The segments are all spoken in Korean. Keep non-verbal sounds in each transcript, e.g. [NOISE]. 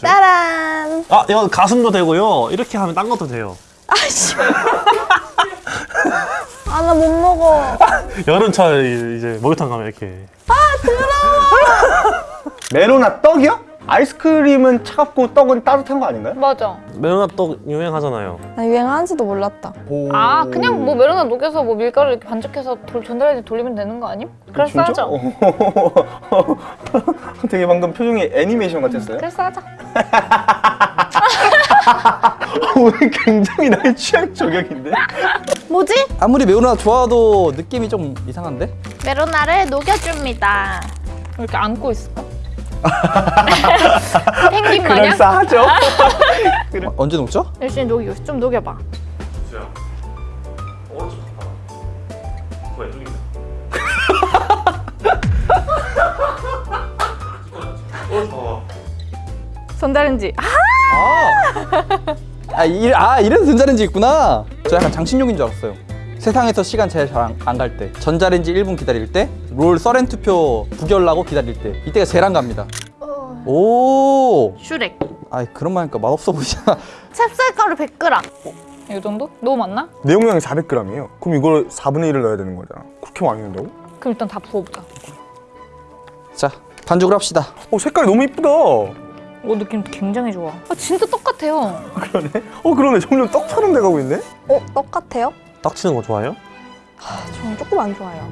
짜란! 아 이건 가슴도 되고요. 이렇게 하면 딴 것도 돼요. 아씨. 아, 나 못 먹어. [LAUGHS] 여름철 이제 목욕탕 가면 이렇게 [LAUGHS] 메로나 떡이요? 아이스크림은 차갑고 떡은 따뜻한 거 아닌가요? 맞아. 메로나 떡 유행하잖아요. 나 유행하는지도 몰랐다. 아 그냥 뭐 메로나 녹여서 뭐 밀가루 이렇게 반죽해서 돌, 전자레인지 돌리면 되는 거 아님? 그럴싸하죠? [LAUGHS] 되게 방금 표정이 애니메이션 같았어요. 그럴싸하죠? [LAUGHS] 오늘 굉장히 나의 취향 저격인데? 뭐지? 아무리 매운맛 좋아도 느낌이 좀 이상한데? 메로나를 녹여줍니다. 이렇게 안고 있을까? [LAUGHS] 펭귄 마냥? 그럴싸하죠? [LAUGHS] 어, 언제 녹죠? 열심히 녹이고 좀 녹여봐. 수야. 오른쪽 갔다. 왼쪽인데. 오른쪽. 전자레인지. 아! 아, 아, 이, 아 이래서 전자레인지 있구나 저 약간 장신용인 줄 알았어요 세상에서 시간 제일 잘 안 갈 때 전자레인지 1분 기다릴 때 롤 서렌 투표 부결나고 기다릴 때 이때가 제일 안 갑니다 오 슈렉. 아이 그런 말 하니까 맛없어 보이잖아 찹쌀가루 100g. 이 정도? 너무 많나? 내용량이 400g이에요. 그럼 이걸 4분의 1을 넣어야 되는 거잖아. 그렇게 많이 넣는다고? 그럼 일단 다 부어보자. 자 반죽을 합시다 어, 색깔이 너무 이쁘다. 오 느낌 굉장히 좋아. 아 진짜 똑같아요. 그러네. 어, 그러네. 점점 떡처럼 돼가고 있네? 어, 똑같아요? 딱 치는 거 좋아해요? 저는 조금 안 좋아요.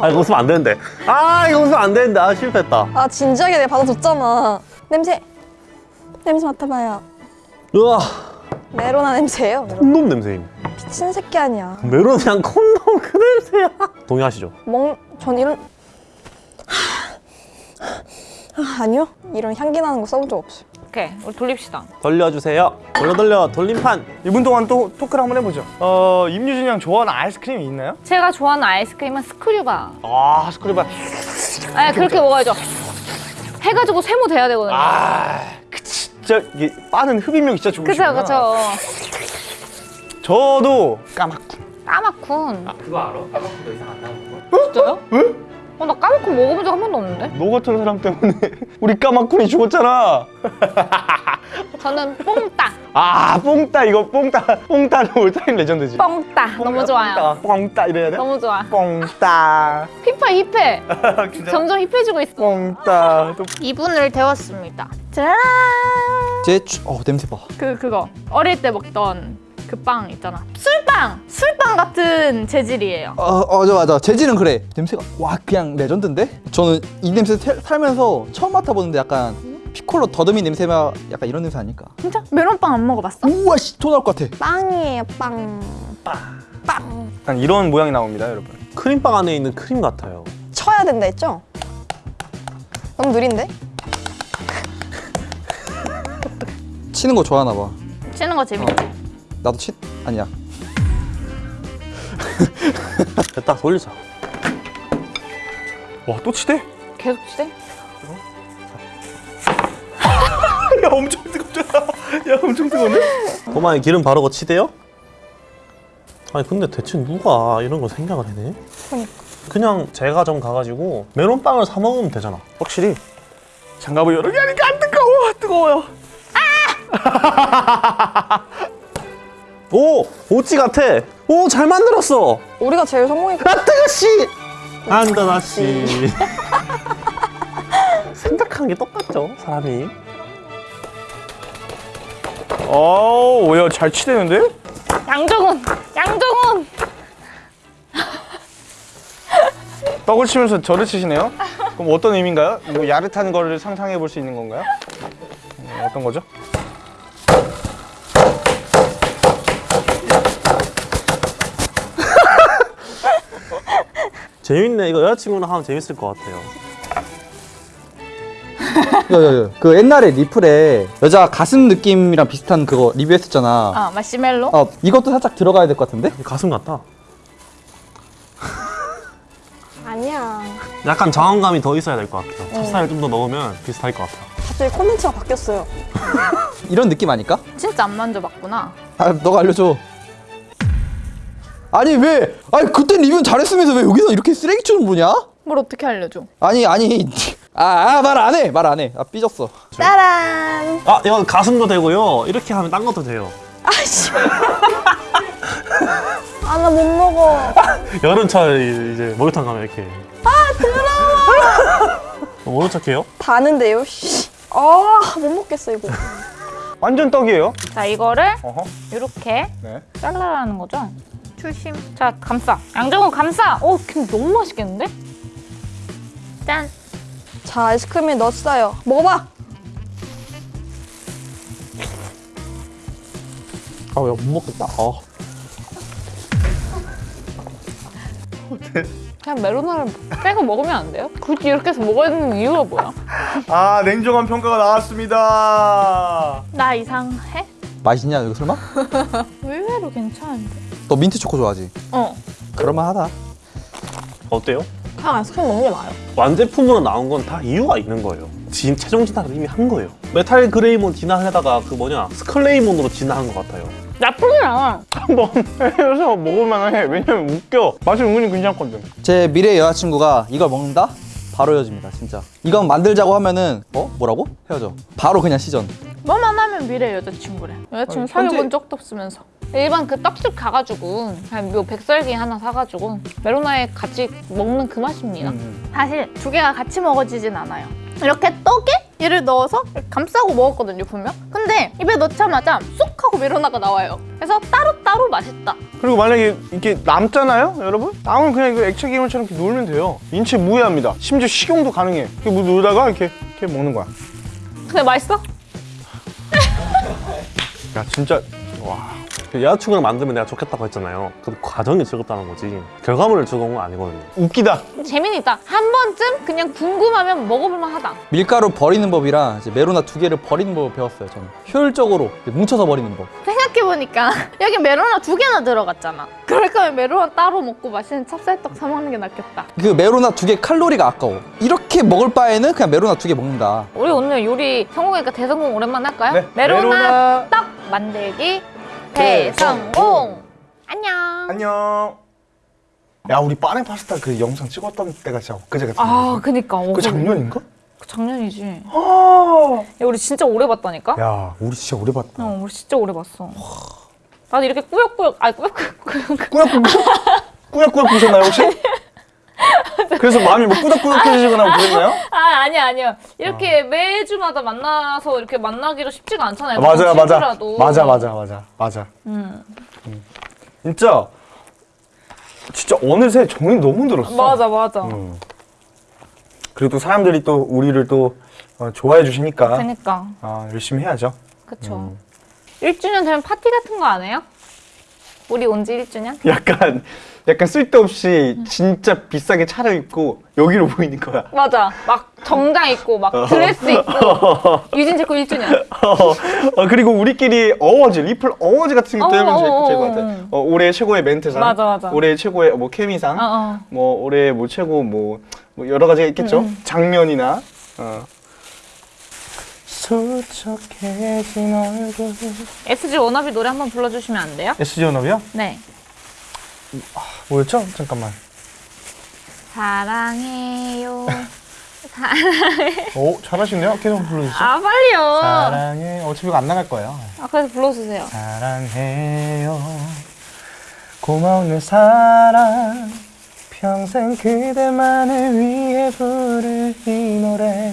아 이거 웃으면 안 되는데. 아 이거 웃으면 안 되는데. 아 실패했다. 아, 진지하게 내가 받아줬잖아. 냄새. 냄새 맡아봐요. 우와 메로나 냄새예요. 메로나. 콘돔 냄새임. 미친 새끼 아니야. 메로나랑 콘돔 그 냄새야. 동의하시죠? 먹, 전 이런. 아, 아니요. 이런 향기 나는 거 써본 적 없어요. 오케이 우리 돌립시다. 돌려주세요. 돌려 돌려 돌림판. 이분 동안 또 토크를 한번 해보죠. 어, 임유진 양 좋아하는 아이스크림이 있나요? 제가 좋아하는 아이스크림은 스크류바. 아, 스크류바. 아 그렇게 먹어야죠. 해가지고 세모 돼야 되거든요. 아, 그 진짜 이게 빠는 흡입력이 진짜 그쵸 좋으시구나. 그쵸. 저도 까맣군. 까마쿤. 그거 알아? 더 이상 안 나오는 거? 진짜요? 왜? 어, 나 까마쿤 먹어본 적 한 번도 없는데? 너 같은 사람 때문에 [LAUGHS] 우리 까맣군이 죽었잖아. [LAUGHS] 저는 뽕따. 아, 뽕따 이거 뽕따. 뽕따는 올타임 레전드지. 뽕따. 너무 좋아요. 뽕따, 뽕따 이래야 돼? 너무 좋아. 뽕따. [LAUGHS] 힙해 힙해. 점점 힙해지고 있어. 뽕따. 또 2분을 데웠습니다. 짜란. 제 추... 어 냄새 봐그 그거 어릴 때 먹던 그 빵 있잖아. 술빵. 술빵 같은 재질이에요. 어, 어, 저 맞아. 재질은 그래. 냄새가 와 그냥 레전드인데? 저는 이 냄새 태- 살면서 처음 맡아보는데 약간 피콜로 더듬이 냄새가 약간 이런 냄새 아닐까? 진짜? 메론빵 안 먹어봤어? 우와 씨, 토 나올 것 같아. 빵이에요, 빵. 약간 이런 모양이 나옵니다, 여러분. 크림빵 안에 있는 크림 같아요. 쳐야 된다 했죠? 너무 느린데? 치는 거 좋아하나 봐. 치는 거 재밌지? 나도 치 아니야. [LAUGHS] 됐다 돌리자. 와, 또 치대? 계속 치대? 야, 엄청 뜨겁잖아. 야, 엄청 뜨거운데? 도마에 기름 바르고 치대요? 아니 근데 대체 누가 이런 걸 생각을 해내? 그러니까. 그냥 제과점 가가지고 메론빵을 사 먹으면 되잖아. 확실히 장갑을 여러 개 하니까 안 뜨거워. 뜨거워요. [LAUGHS] 오! 오찌 같아! 오! 잘 만들었어! 우리가 제일 성공했고. 아 뜨거씨! 안다나씨 [LAUGHS] 생각하는 게 똑같죠 사람이 어, 야, 잘 치대는데? 양정훈! 양정훈! [LAUGHS] 떡을 치면서 저를 치시네요? 그럼 어떤 의미인가요? 뭐 야릇한 거를 상상해 볼 수 있는 건가요? 음, 어떤 거죠? 재밌네 이거 여자친구랑 하면 재밌을 것 같아요 야야야. 그 옛날에 리플에 여자 가슴 느낌이랑 비슷한 그거 리뷰했었잖아. 아 마시멜로? 어 이것도 살짝 들어가야 될 것 같은데? 가슴 같다 아니야. 약간 저항감이 더 있어야 될 것 같아요 찹쌀을 좀 더 넣으면 비슷할 것 같아 갑자기 콘텐츠가 바뀌었어요. 이런 느낌 아닐까? 진짜 안 만져봤구나. 아 너가 알려줘. 아니 왜? 아니 그때 리뷰 잘했으면서 왜 여기서 이렇게 쓰레기처럼 보냐? 뭘 어떻게 알려줘? 아니 아니 아 말 안 해 말 안해아 삐졌어 짜란. 아 이건 가슴도 되고요. 이렇게 하면 딴 것도 돼요. 아씨. 아 나 못 먹어. [LAUGHS] 여름철 이제 목욕탕 가면 이렇게. 아 더러워. 모른 척해요? 다는데요. 씨. 아못 먹겠어 이거. 완전 떡이에요. 자 이거를 어허. 이렇게 네. 잘라라는 거죠? 출심. 자 감싸. 양정은 감싸. 오 근데 너무 맛있겠는데? 짠. 자 아이스크림에 넣었어요. 먹어봐. 아, 야, 못 먹겠다. 어. 그냥 메로나를 빼고 먹으면 안 돼요? 굳이 이렇게 해서 먹어야 되는 이유가 뭐야? 아 냉정한 평가가 나왔습니다. 나 이상해? 맛있냐 이거 설마? [LAUGHS] 의외로 괜찮은데. 너 민트 초코 좋아하지? 어. 그럴만하다 어때요? 그냥 아이스크림 먹는 게 나아요. 완제품으로 나온 건 다 이유가 있는 거예요. 진, 최종 진화를 이미 한 거예요. 메탈 그레이몬 진화에다가 그 뭐냐 스컬레이몬으로 진화한 것 같아요. 나쁘진 않아. 한번 [LAUGHS] 해서 먹을만 해. 왜냐면 웃겨. 맛이 은근히 괜찮거든. 제 미래 여자친구가 이걸 먹는다? 바로 헤어집니다 진짜 이건 만들자고 하면은 어? 뭐라고? 헤어져 바로 그냥 시전 미래 여자친구래. 여자친구 사귀어본 현재- 적도 없으면서. 일반 그 떡집 가가지고 그냥 뭐 백설기 하나 사가지고 메로나에 같이 먹는 그 맛입니다. 사실 두 개가 같이 먹어지진 않아요. 이렇게 떡에 얘를 넣어서 감싸고 먹었거든요 분명. 근데 입에 넣자마자 쏙 하고 메로나가 나와요. 그래서 따로따로 맛있다. 그리고 만약에 이렇게 남잖아요, 여러분? 남은 그냥 이거 액체 기름처럼 이렇게 놀면 돼요. 인체 무해합니다. 심지어 식용도 가능해. 이렇게 뭐 놀다가 이렇게 이렇게 먹는 거야. 근데 맛있어? 야 진짜 와. 그 여자친구를 만들면 내가 좋겠다고 했잖아요. 그 과정이 즐겁다는 거지. 결과물을 즐거운 건 아니거든요. 웃기다. 재미는 있다. 한 번쯤 그냥 궁금하면 먹어볼만 하다. 밀가루 버리는 법이랑 이제 메로나 두 개를 버리는 법을 배웠어요 저는 효율적으로 뭉쳐서 버리는 법 생각해보니까 [LAUGHS] 여기 메로나 두 개나 들어갔잖아. 그럴 거면 메로나 따로 먹고 맛있는 찹쌀떡 사 먹는 게 낫겠다. 그 메로나 두 개 칼로리가 아까워 이렇게 먹을 바에는 그냥 메로나 두 개 먹는다 우리 오늘 요리 성공이니까 대성공 오랜만에 할까요? 네, 메로나, 메로나 떡 만들기 대성공. 안녕. 안녕. 야 우리 빠네 파스타 그 영상 찍었던 때가 진짜 엊그제 같은데. 아, 그니까. 어, 그 작년인가? 그 작년이지. 아. 야, 우리 진짜 오래 봤다니까? 야 우리 진짜 오래 봤다. 어, 우리 진짜 오래 봤어. 나도 이렇게 꾸역꾸역, 아니 꾸역꾸역. 꾸역꾸역 꾸역꾸역 보셨나요 혹시? 그래서 마음이 뭐 꾸덕꾸덕해지거나 그랬나요? 아, 아니야, 아니야. 이렇게 매주마다 만나서 이렇게 만나기가 쉽지가 않잖아요. 맞아요, 맞아. 맞아, 맞아, 맞아, 맞아. 음. 진짜 진짜 어느새 정이 너무 들었어. 맞아, 맞아. 음. 그리고 또 사람들이 또 우리를 또 어, 좋아해 주시니까 그니까. 아, 열심히 해야죠. 그쵸. 음. 1주년 되면 파티 같은 거 안 해요? 우리 온 지 1주년? 약간 약간 쓸데없이 진짜 비싸게 차려입고 여기로 보이는 거야. 맞아. 막 정장 입고, 막 드레스 입고. [LAUGHS] 유진 제코 1주년. [LAUGHS] 어, 그리고 우리끼리 어워즈, 리플 어워즈 같은 것도 어, 하면 제일, 어, 제일 어, 것 같아. 어. 어, 올해 최고의 멘트상, 맞아, 맞아. 올해 최고의 뭐 케미상, 어, 어. 뭐 올해 뭐 최고 뭐, 뭐 여러 가지가 있겠죠. 음, 장면이나. 어. 수척해진 얼굴. SG 워너비 노래 한번 불러주시면 안 돼요? SG 연합이요? 네. 뭐였죠? 잠깐만. 사랑해요. [LAUGHS] 오 잘하시네요. 계속 불러주세요. 아, 빨리요. 사랑해. 어차피 이거 안 나갈 거예요. 아, 그래서 불러주세요. 사랑해요 고마운 내 사랑 평생 그대만을 위해 부를 이 노래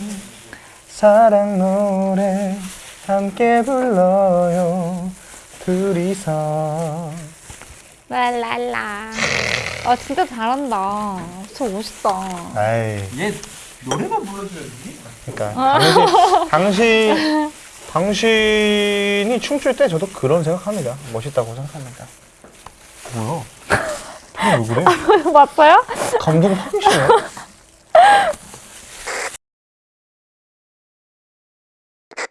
사랑 노래 함께 불러요 둘이서 랄랄라. 아, 진짜 잘한다. 진짜 멋있다. 아이 얘 노래만 불러줘야지 그러니까 당신 당신 당신이 춤출 때 저도 그런 생각합니다 멋있다고 생각합니다 뭐야 왜 그래 맞아요? 감동 확이시네